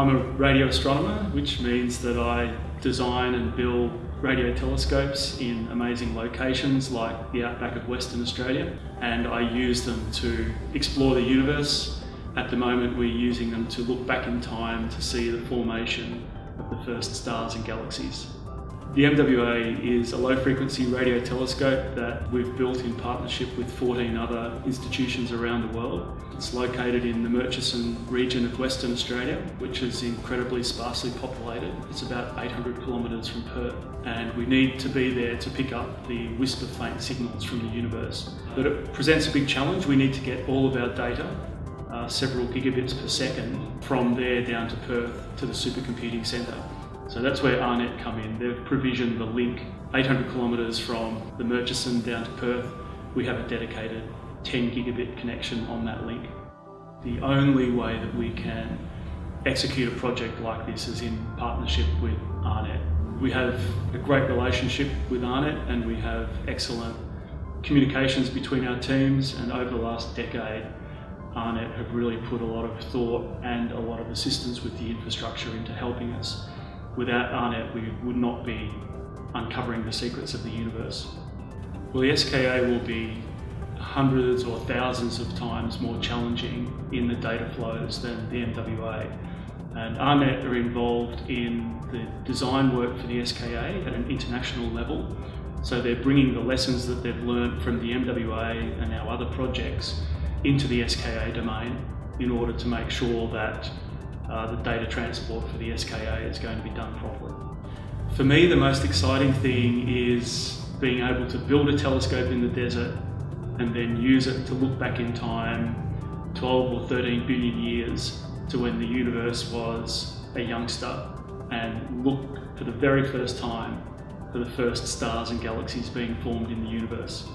I'm a radio astronomer, which means that I design and build radio telescopes in amazing locations like the outback of Western Australia and I use them to explore the universe. At the moment we're using them to look back in time to see the formation of the first stars and galaxies. The MWA is a low frequency radio telescope that we've built in partnership with 14 other institutions around the world. It's located in the Murchison region of Western Australia, which is incredibly sparsely populated. It's about 800 kilometres from Perth and we need to be there to pick up the whisper faint signals from the universe. But it presents a big challenge. We need to get all of our data uh, several gigabits per second from there down to Perth to the supercomputing centre. So that's where AARNet come in. They've provisioned the link 800 kilometres from the Murchison down to Perth. We have a dedicated 10 gigabit connection on that link. The only way that we can execute a project like this is in partnership with AARNet. We have a great relationship with AARNet and we have excellent communications between our teams and over the last decade AARNet have really put a lot of thought and a lot of assistance with the infrastructure into helping us Without AARNet, we would not be uncovering the secrets of the universe. Well, the SKA will be hundreds or thousands of times more challenging in the data flows than the MWA. And AARNet are involved in the design work for the SKA at an international level. So they're bringing the lessons that they've learned from the MWA and our other projects into the SKA domain in order to make sure that uh, the data transport for the SKA is going to be done properly. For me, the most exciting thing is being able to build a telescope in the desert and then use it to look back in time 12 or 13 billion years to when the universe was a youngster and look for the very first time for the first stars and galaxies being formed in the universe.